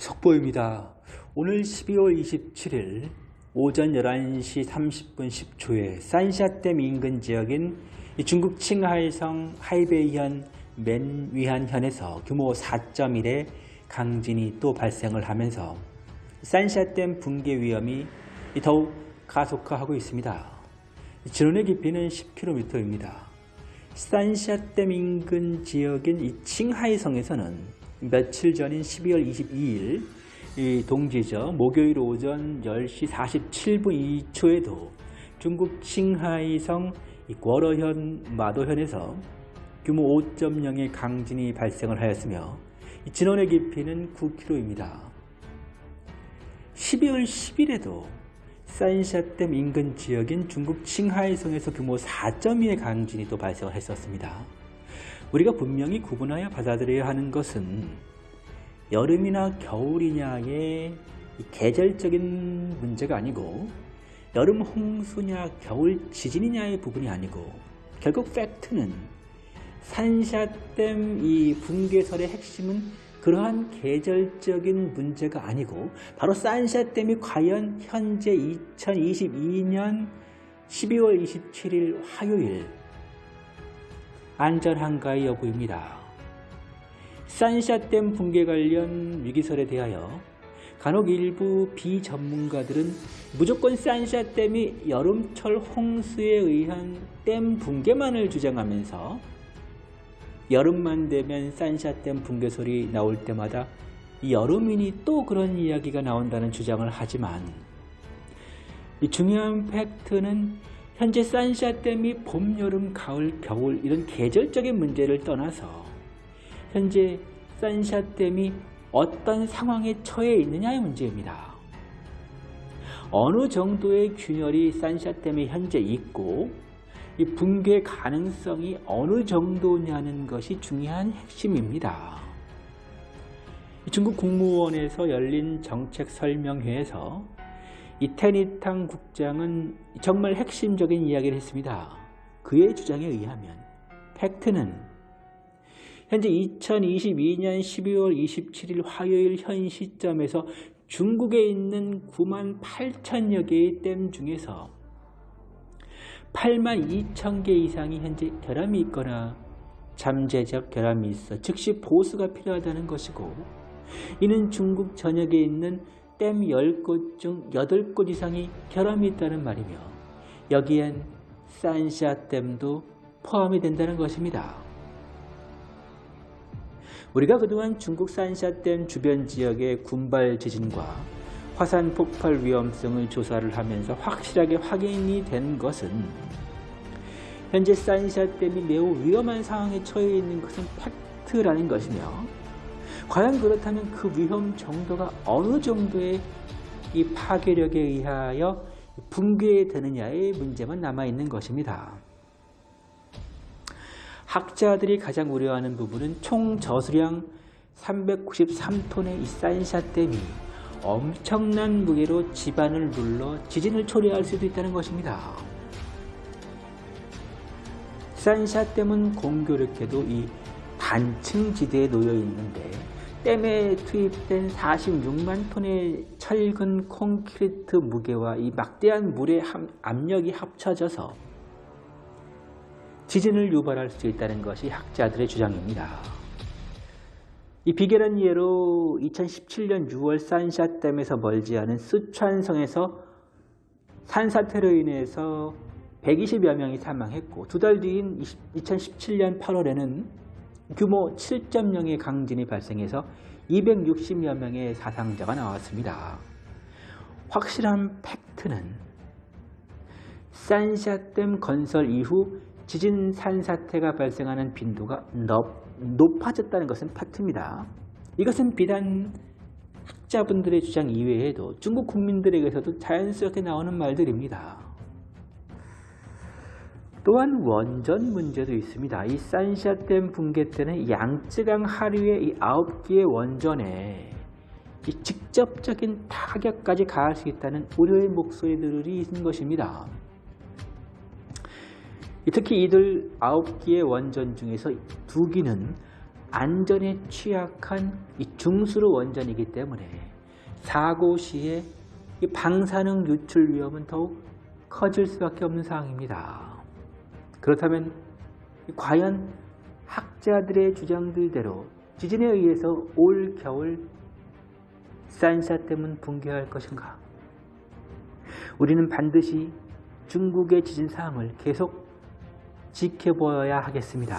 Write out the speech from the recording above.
속보입니다. 오늘 12월 27일 오전 11시 30분 10초에 산샤댐 인근 지역인 중국 칭하이성 하이베이현 맨위한현에서 규모 4.1의 강진이 또 발생을 하면서 산샤댐 붕괴 위험이 더욱 가속화하고 있습니다. 진원의 깊이는 10km입니다. 산샤댐 인근 지역인 이 칭하이성에서는 며칠 전인 12월 22일 이 동지죠. 목요일 오전 10시 47분 2초에도 중국 칭하이성 궈러현 마도현에서 규모 5.0의 강진이 발생을 하였으며 진원의 깊이는 9km입니다. 12월 10일에도 산샤댐 인근 지역인 중국 칭하이성에서 규모 4.2의 강진이 또 발생을 했었습니다. 우리가 분명히 구분하여 받아들여야 하는 것은 여름이나 겨울이냐의 계절적인 문제가 아니고 여름 홍수냐 겨울 지진이냐의 부분이 아니고 결국 팩트는 산샤댐 이 붕괴설의 핵심은 그러한 계절적인 문제가 아니고 바로 산샤댐이 과연 현재 2022년 12월 27일 화요일 안전한가의 여부입니다. 산샤댐 붕괴 관련 위기설에 대하여 간혹 일부 비전문가들은 무조건 산샤댐이 여름철 홍수에 의한 댐 붕괴만을 주장하면서 여름만 되면 산샤댐 붕괴설이 나올 때마다 여름이니 또 그런 이야기가 나온다는 주장을 하지만 이 중요한 팩트는 현재 산샤댐이 봄, 여름, 가을, 겨울 이런 계절적인 문제를 떠나서 현재 산샤댐이 어떤 상황에 처해 있느냐의 문제입니다. 어느 정도의 균열이 산샤댐에 현재 있고 이 붕괴 가능성이 어느 정도냐는 것이 중요한 핵심입니다. 중국 국무원에서 열린 정책 설명회에서 이테니탕 국장은 정말 핵심적인 이야기를 했습니다. 그의 주장에 의하면 팩트는 현재 2022년 12월 27일 화요일 현 시점에서 중국에 있는 9만 8천여 개의 댐 중에서 8만 2천 개 이상이 현재 결함이 있거나 잠재적 결함이 있어 즉시 보수가 필요하다는 것이고 이는 중국 전역에 있는 댐 10곳 중 8곳 이상이 결함이 있다는 말이며 여기엔 산샤댐도 포함이 된다는 것입니다. 우리가 그동안 중국 산샤댐 주변 지역의 군발 지진과 화산 폭발 위험성을 조사를 하면서 확실하게 확인이 된 것은 현재 산샤댐이 매우 위험한 상황에 처해 있는 것은 팩트라는 것이며 과연 그렇다면 그 위험 정도가 어느 정도의 이 파괴력에 의하여 붕괴되느냐의 문제만 남아있는 것입니다. 학자들이 가장 우려하는 부분은 총 저수량 393톤의 이 산샤댐이 엄청난 무게로 집안을 눌러 지진을 초래할 수도 있다는 것입니다. 산샤댐은 공교롭게도 이 단층 지대에 놓여 있는데 댐에 투입된 46만 톤의 철근 콘크리트 무게와 이 막대한 물의 압력이 합쳐져서 지진을 유발할 수 있다는 것이 학자들의 주장입니다. 이 비결한 예로 2017년 6월 산샤댐에서 멀지 않은 스촨성에서 산사태로 인해서 120여 명이 사망했고 두 달 뒤인 2017년 8월에는 규모 7.0의 강진이 발생해서 260여 명의 사상자가 나왔습니다. 확실한 팩트는 산샤댐 건설 이후 지진 산사태가 발생하는 빈도가 높아졌다는 것은 팩트입니다. 이것은 비단 학자분들의 주장 이외에도 중국 국민들에게서도 자연스럽게 나오는 말들입니다. 또한 원전 문제도 있습니다. 이 산샤댐 붕괴 때는 양쯔강 하류의 이 9개의 원전에 이 직접적인 타격까지 가할 수 있다는 우려의 목소리들이 있는 것입니다. 특히 이들 9개의 원전 중에서 두 기는 안전에 취약한 이 중수로 원전이기 때문에 사고 시에 이 방사능 유출 위험은 더욱 커질 수밖에 없는 상황입니다. 그렇다면 과연 학자들의 주장들대로 지진에 의해서 올 겨울 산샤댐은 붕괴할 것인가? 우리는 반드시 중국의 지진 사항을 계속 지켜보아야 하겠습니다.